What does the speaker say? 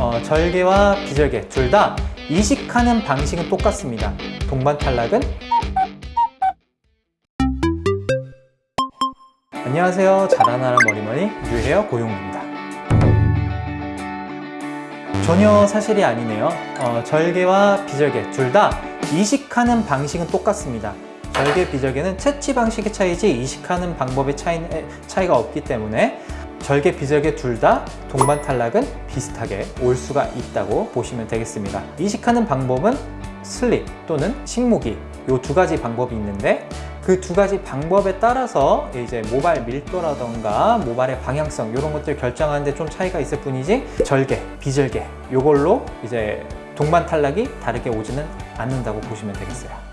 어, 절개와 비절개 둘 다 이식하는 방식은 똑같습니다. 동반 탈락은 안녕하세요. 자라나라 머리머리 뉴헤어 고용입니다. 전혀 사실이 아니네요. 어, 절개와 비절개 둘 다 이식하는 방식은 똑같습니다. 절개, 비절개는 채취 방식의 차이지 이식하는 방법의 차이, 차이가 없기 때문에 절개, 비절개 둘 다 동반 탈락은 비슷하게 올 수가 있다고 보시면 되겠습니다. 이식하는 방법은 슬립 또는 식모기 이 두 가지 방법이 있는데 그 두 가지 방법에 따라서 이제 모발 밀도라던가 모발의 방향성 이런 것들 결정하는데 좀 차이가 있을 뿐이지 절개, 비절개 이걸로 이제 동반 탈락이 다르게 오지는 않는다고 보시면 되겠어요.